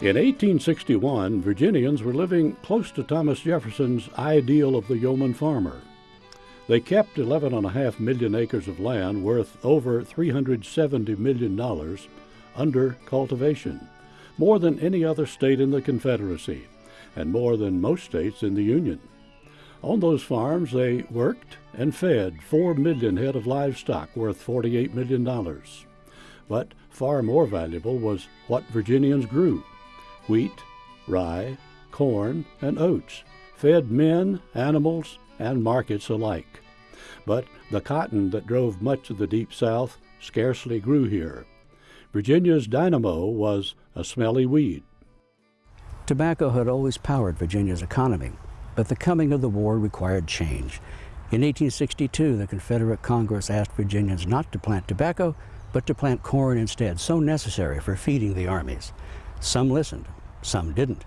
In 1861, Virginians were living close to Thomas Jefferson's ideal of the yeoman farmer. They kept 11.5 million acres of land worth over $370 million under cultivation, more than any other state in the Confederacy, and more than most states in the Union. On those farms, they worked and fed 4 million head of livestock worth $48 million. But far more valuable was what Virginians grew wheat, rye, corn, and oats, fed men, animals, and markets alike. But the cotton that drove much of the Deep South scarcely grew here. Virginia's dynamo was a smelly weed. Tobacco had always powered Virginia's economy, but the coming of the war required change. In 1862, the Confederate Congress asked Virginians not to plant tobacco, but to plant corn instead, so necessary for feeding the armies. Some listened, some didn't.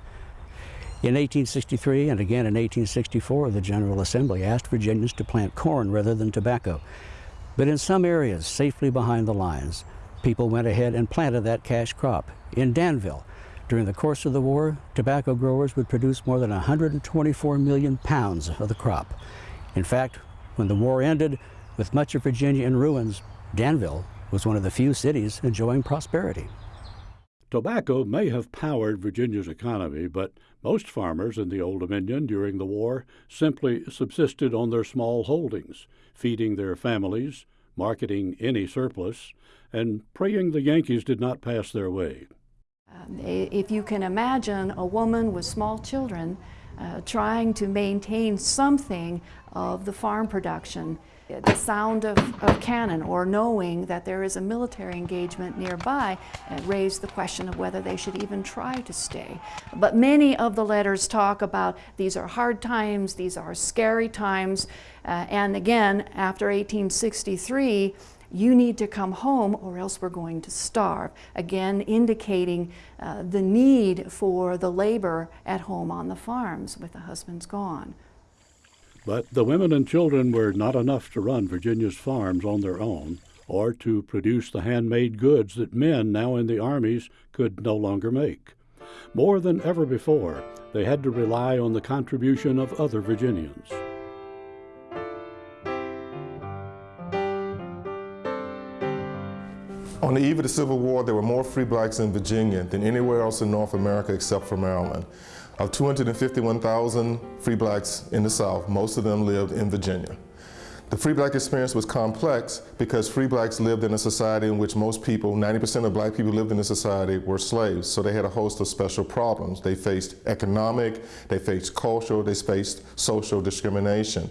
In 1863 and again in 1864, the General Assembly asked Virginians to plant corn rather than tobacco. But in some areas, safely behind the lines, people went ahead and planted that cash crop. In Danville, during the course of the war, tobacco growers would produce more than 124 million pounds of the crop. In fact, when the war ended, with much of Virginia in ruins, Danville was one of the few cities enjoying prosperity. Tobacco may have powered Virginia's economy, but most farmers in the Old Dominion during the war simply subsisted on their small holdings, feeding their families, marketing any surplus, and praying the Yankees did not pass their way. Um, if you can imagine a woman with small children uh, trying to maintain something of the farm production, the sound of, of, cannon or knowing that there is a military engagement nearby uh, raised the question of whether they should even try to stay. But many of the letters talk about these are hard times, these are scary times, uh, and again, after 1863, you need to come home or else we're going to starve. Again, indicating uh, the need for the labor at home on the farms with the husbands gone. But the women and children were not enough to run Virginia's farms on their own or to produce the handmade goods that men now in the armies could no longer make. More than ever before, they had to rely on the contribution of other Virginians. On the eve of the Civil War, there were more free blacks in Virginia than anywhere else in North America except for Maryland. Of 251,000 free blacks in the South, most of them lived in Virginia. The free black experience was complex because free blacks lived in a society in which most people, 90% of black people lived in the society, were slaves. So they had a host of special problems. They faced economic, they faced cultural, they faced social discrimination.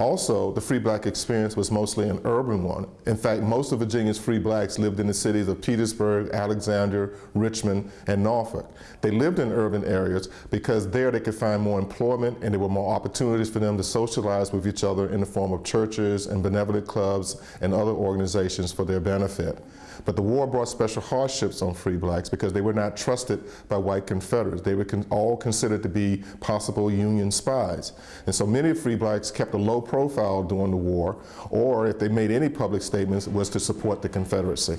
Also, the free black experience was mostly an urban one. In fact, most of Virginia's free blacks lived in the cities of Petersburg, Alexandria, Richmond, and Norfolk. They lived in urban areas because there they could find more employment and there were more opportunities for them to socialize with each other in the form of churches and benevolent clubs and other organizations for their benefit. But the war brought special hardships on free blacks because they were not trusted by white Confederates. They were con all considered to be possible Union spies. And so many free blacks kept a low profile during the war, or if they made any public statements, was to support the Confederacy.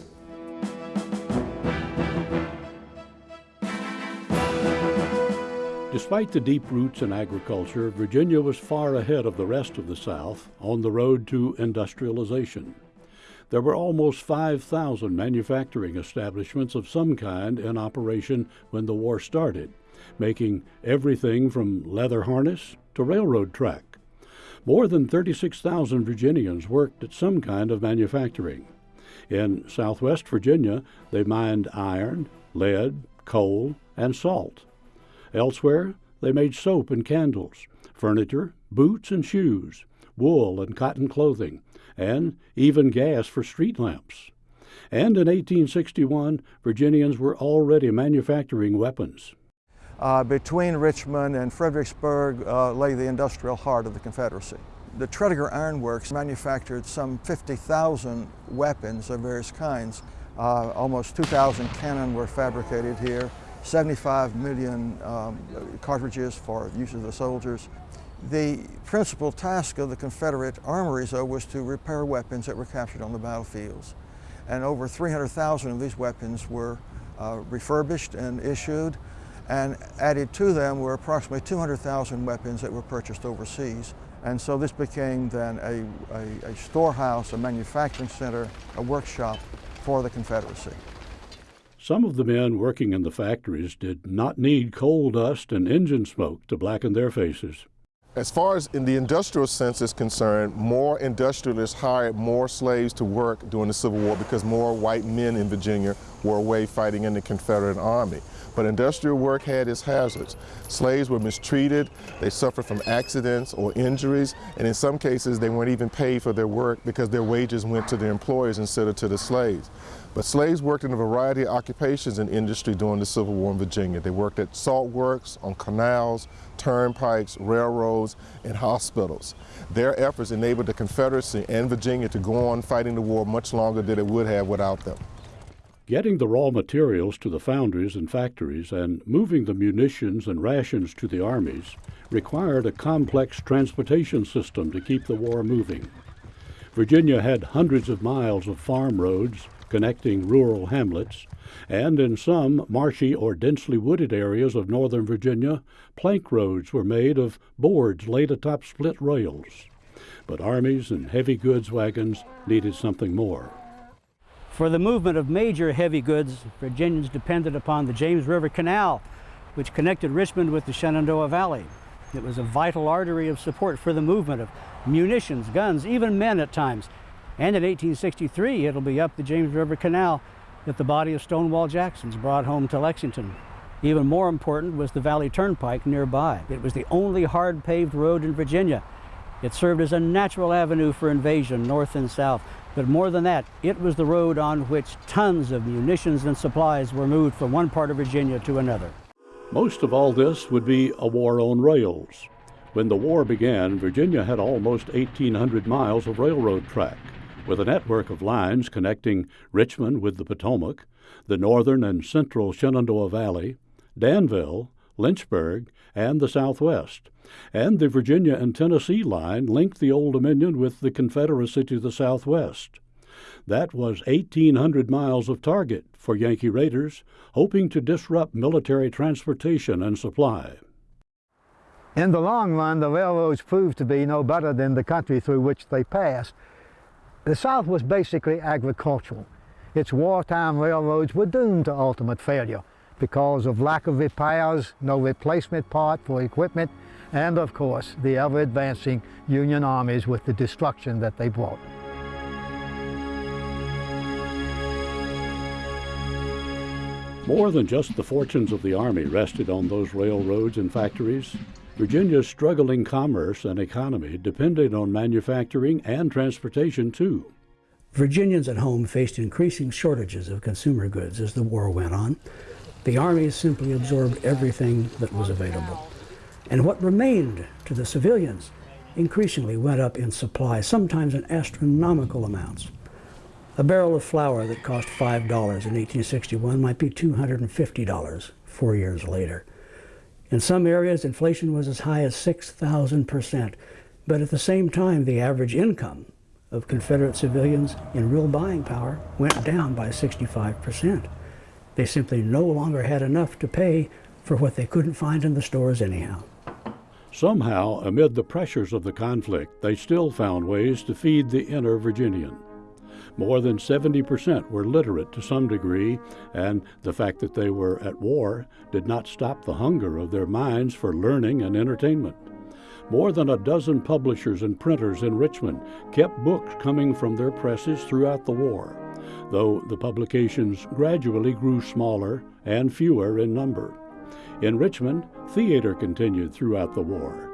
Despite the deep roots in agriculture, Virginia was far ahead of the rest of the South on the road to industrialization. There were almost 5,000 manufacturing establishments of some kind in operation when the war started, making everything from leather harness to railroad track. More than 36,000 Virginians worked at some kind of manufacturing. In southwest Virginia, they mined iron, lead, coal, and salt. Elsewhere, they made soap and candles, furniture, boots and shoes, wool and cotton clothing, and even gas for street lamps. And in 1861, Virginians were already manufacturing weapons. Uh, between Richmond and Fredericksburg uh, lay the industrial heart of the Confederacy. The Tredegar Iron Works manufactured some 50,000 weapons of various kinds. Uh, almost 2,000 cannon were fabricated here, 75 million um, cartridges for use of the soldiers, the principal task of the Confederate armories, though, was to repair weapons that were captured on the battlefields. And over 300,000 of these weapons were uh, refurbished and issued. and added to them were approximately 200,000 weapons that were purchased overseas. And so this became then a, a, a, storehouse, a manufacturing center, a workshop for the Confederacy. Some of the men working in the factories did not need coal dust and engine smoke to blacken their faces. As far as in the industrial sense is concerned, more industrialists hired more slaves to work during the Civil War because more white men in Virginia were away fighting in the Confederate Army. But industrial work had its hazards. Slaves were mistreated, they suffered from accidents or injuries, and in some cases they weren't even paid for their work because their wages went to their employers instead of to the slaves. But slaves worked in a variety of occupations in industry during the Civil War in Virginia. They worked at salt works, on canals, turnpikes, railroads, and hospitals. Their efforts enabled the Confederacy and Virginia to go on fighting the war much longer than it would have without them. Getting the raw materials to the foundries and factories and moving the munitions and rations to the armies required a complex transportation system to keep the war moving. Virginia had hundreds of miles of farm roads, connecting rural hamlets, and in some marshy or densely wooded areas of northern Virginia, plank roads were made of boards laid atop split rails. But armies and heavy goods wagons needed something more. For the movement of major heavy goods, Virginians depended upon the James River Canal, which connected Richmond with the Shenandoah Valley. It was a vital artery of support for the movement of munitions, guns, even men at times, and in 1863, it'll be up the James River Canal that the body of Stonewall Jackson's brought home to Lexington. Even more important was the Valley Turnpike nearby. It was the only hard paved road in Virginia. It served as a natural avenue for invasion north and south. But more than that, it was the road on which tons of munitions and supplies were moved from one part of Virginia to another. Most of all this would be a war on rails. When the war began, Virginia had almost 1,800 miles of railroad track with a network of lines connecting Richmond with the Potomac, the northern and central Shenandoah Valley, Danville, Lynchburg, and the Southwest. And the Virginia and Tennessee line linked the Old Dominion with the Confederacy to the southwest. That was 1,800 miles of target for Yankee raiders, hoping to disrupt military transportation and supply. In the long run, the railroads proved to be no better than the country through which they passed. The South was basically agricultural. Its wartime railroads were doomed to ultimate failure because of lack of repairs, no replacement part for equipment, and of course, the ever-advancing Union armies with the destruction that they brought. More than just the fortunes of the Army rested on those railroads and factories. Virginia's struggling commerce and economy depended on manufacturing and transportation too. Virginians at home faced increasing shortages of consumer goods as the war went on. The Army simply absorbed everything that was available. And what remained to the civilians increasingly went up in supply, sometimes in astronomical amounts. A barrel of flour that cost $5 in 1861 might be $250 four years later. In some areas, inflation was as high as 6,000%. But at the same time, the average income of Confederate civilians in real buying power went down by 65%. They simply no longer had enough to pay for what they couldn't find in the stores anyhow. Somehow, amid the pressures of the conflict, they still found ways to feed the inner Virginian. More than 70% were literate to some degree, and the fact that they were at war did not stop the hunger of their minds for learning and entertainment. More than a dozen publishers and printers in Richmond kept books coming from their presses throughout the war, though the publications gradually grew smaller and fewer in number. In Richmond, theater continued throughout the war.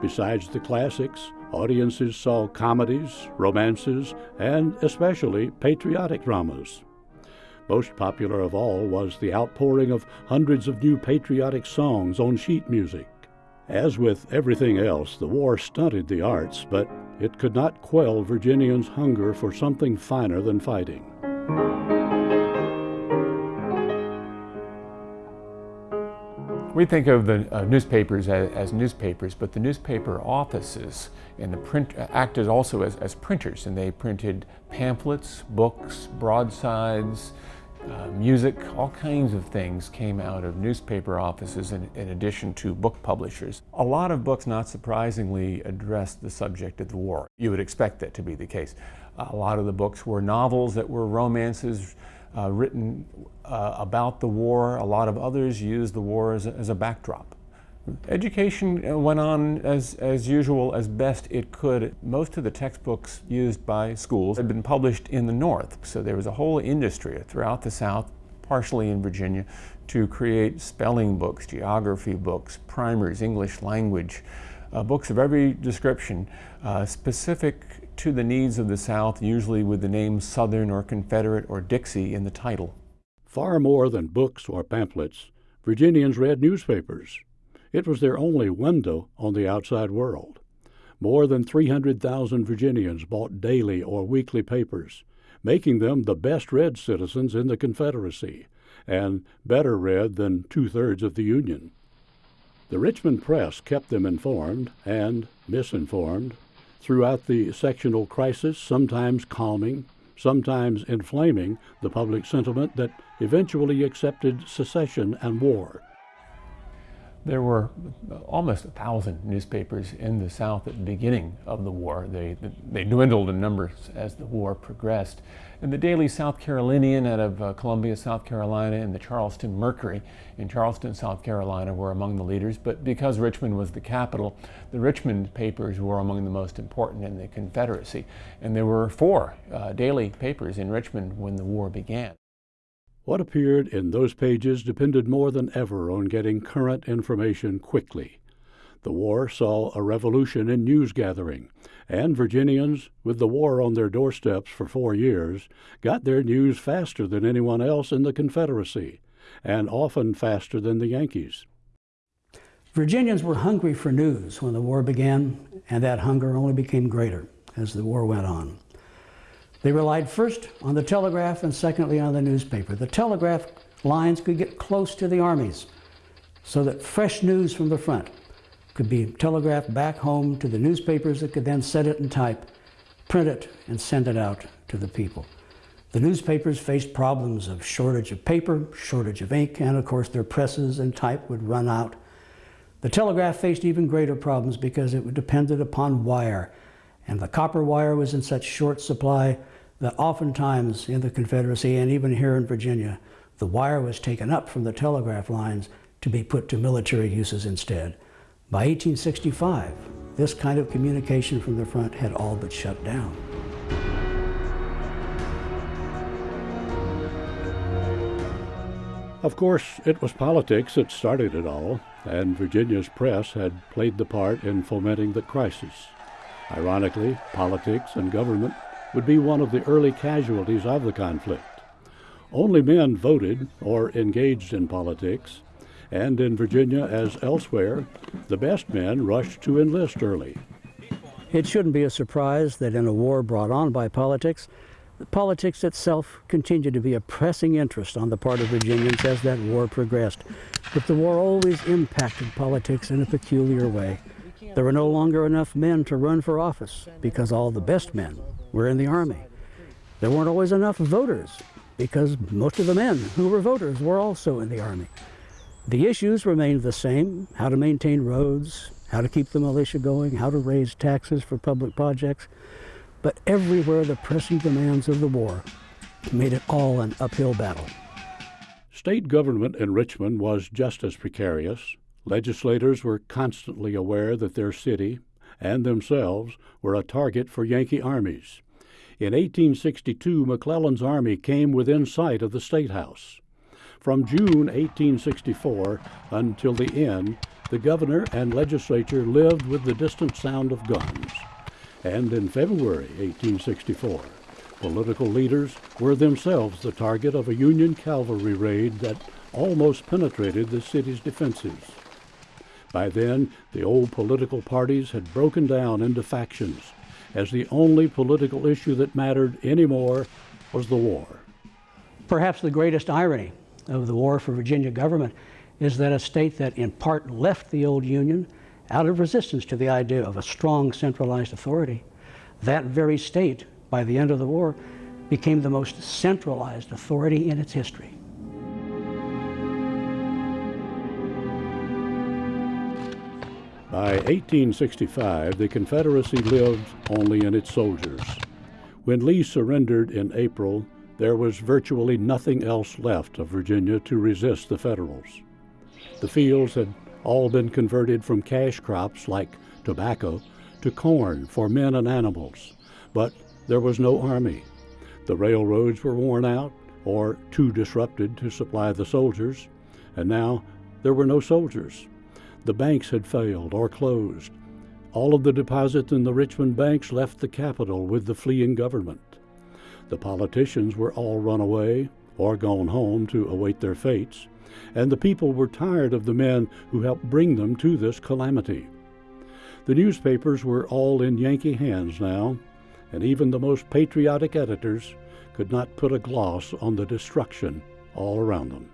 Besides the classics, audiences saw comedies, romances, and especially patriotic dramas. Most popular of all was the outpouring of hundreds of new patriotic songs on sheet music. As with everything else, the war stunted the arts, but it could not quell Virginians' hunger for something finer than fighting. We think of the uh, newspapers as, as, newspapers, but the newspaper offices and the print uh, acted also as, as printers, and they printed pamphlets, books, broadsides, uh, music, all kinds of things came out of newspaper offices in, in, addition to book publishers. A lot of books, not surprisingly, addressed the subject of the war. You would expect that to be the case. A lot of the books were novels that were romances uh, written uh, about the war. A lot of others used the war as a, as a backdrop. Education uh, went on as, as usual as best it could. Most of the textbooks used by schools had been published in the North, so there was a whole industry throughout the South, partially in Virginia, to create spelling books, geography books, primers, English language, uh, books of every description, uh, specific to the needs of the South, usually with the name Southern or Confederate or Dixie in the title. Far more than books or pamphlets, Virginians read newspapers. It was their only window on the outside world. More than 300,000 Virginians bought daily or weekly papers, making them the best read citizens in the Confederacy and better read than two thirds of the Union. The Richmond Press kept them informed and misinformed throughout the sectional crisis, sometimes calming, sometimes inflaming the public sentiment that eventually accepted secession and war. There were almost a thousand newspapers in the South at the beginning of the war. They, they dwindled in numbers as the war progressed. And the Daily South Carolinian out of uh, Columbia, South Carolina, and the Charleston Mercury in Charleston, South Carolina were among the leaders. But because Richmond was the capital, the Richmond papers were among the most important in the Confederacy. And there were four uh, daily papers in Richmond when the war began. What appeared in those pages depended more than ever on getting current information quickly. The war saw a revolution in news gathering, and Virginians, with the war on their doorsteps for four years, got their news faster than anyone else in the Confederacy, and often faster than the Yankees. Virginians were hungry for news when the war began, and that hunger only became greater as the war went on. They relied first on the telegraph and secondly on the newspaper. The telegraph lines could get close to the armies so that fresh news from the front could be telegraphed back home to the newspapers that could then set it in type, print it, and send it out to the people. The newspapers faced problems of shortage of paper, shortage of ink, and of course their presses and type would run out. The telegraph faced even greater problems because it depended upon wire, and the copper wire was in such short supply that oftentimes in the Confederacy and even here in Virginia, the wire was taken up from the telegraph lines to be put to military uses instead. By 1865, this kind of communication from the front had all but shut down. Of course, it was politics that started it all, and Virginia's press had played the part in fomenting the crisis. Ironically, politics and government would be one of the early casualties of the conflict. Only men voted or engaged in politics, and in Virginia as elsewhere, the best men rushed to enlist early. It shouldn't be a surprise that in a war brought on by politics, politics itself continued to be a pressing interest on the part of Virginians as that war progressed. But the war always impacted politics in a peculiar way. There were no longer enough men to run for office because all the best men were in the Army. There weren't always enough voters because most of the men who were voters were also in the Army. The issues remained the same, how to maintain roads, how to keep the militia going, how to raise taxes for public projects, but everywhere the pressing demands of the war made it all an uphill battle. State government in Richmond was just as precarious. Legislators were constantly aware that their city and themselves were a target for Yankee armies. In 1862, McClellan's army came within sight of the State House. From June 1864 until the end, the governor and legislature lived with the distant sound of guns. And in February 1864, political leaders were themselves the target of a Union cavalry raid that almost penetrated the city's defenses. By then, the old political parties had broken down into factions, as the only political issue that mattered anymore was the war. Perhaps the greatest irony of the war for Virginia government is that a state that in part left the old Union out of resistance to the idea of a strong centralized authority, that very state, by the end of the war, became the most centralized authority in its history. By 1865, the Confederacy lived only in its soldiers. When Lee surrendered in April, there was virtually nothing else left of Virginia to resist the Federals. The fields had all been converted from cash crops like tobacco to corn for men and animals, but there was no army. The railroads were worn out or too disrupted to supply the soldiers, and now there were no soldiers. The banks had failed or closed. All of the deposits in the Richmond banks left the capital with the fleeing government. The politicians were all run away or gone home to await their fates, and the people were tired of the men who helped bring them to this calamity. The newspapers were all in Yankee hands now, and even the most patriotic editors could not put a gloss on the destruction all around them.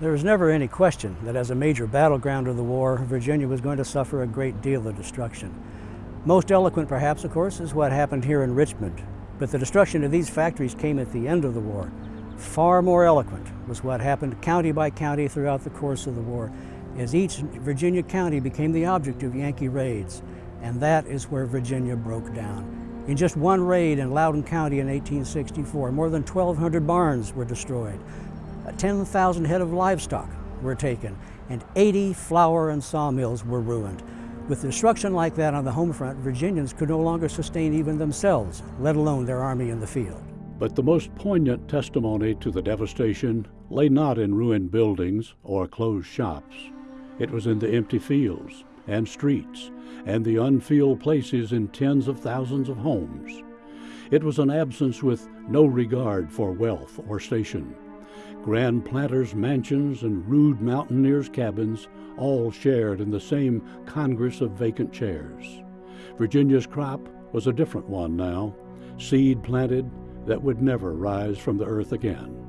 There was never any question that as a major battleground of the war, Virginia was going to suffer a great deal of destruction. Most eloquent, perhaps, of course, is what happened here in Richmond, but the destruction of these factories came at the end of the war. Far more eloquent was what happened county by county throughout the course of the war, as each Virginia county became the object of Yankee raids, and that is where Virginia broke down. In just one raid in Loudoun County in 1864, more than 1,200 barns were destroyed. 10,000 head of livestock were taken, and 80 flour and sawmills were ruined. With destruction like that on the home front, Virginians could no longer sustain even themselves, let alone their army in the field. But the most poignant testimony to the devastation lay not in ruined buildings or closed shops. It was in the empty fields and streets and the unfilled places in tens of thousands of homes. It was an absence with no regard for wealth or station. Grand planters' mansions and rude mountaineers' cabins all shared in the same congress of vacant chairs. Virginia's crop was a different one now, seed planted that would never rise from the earth again.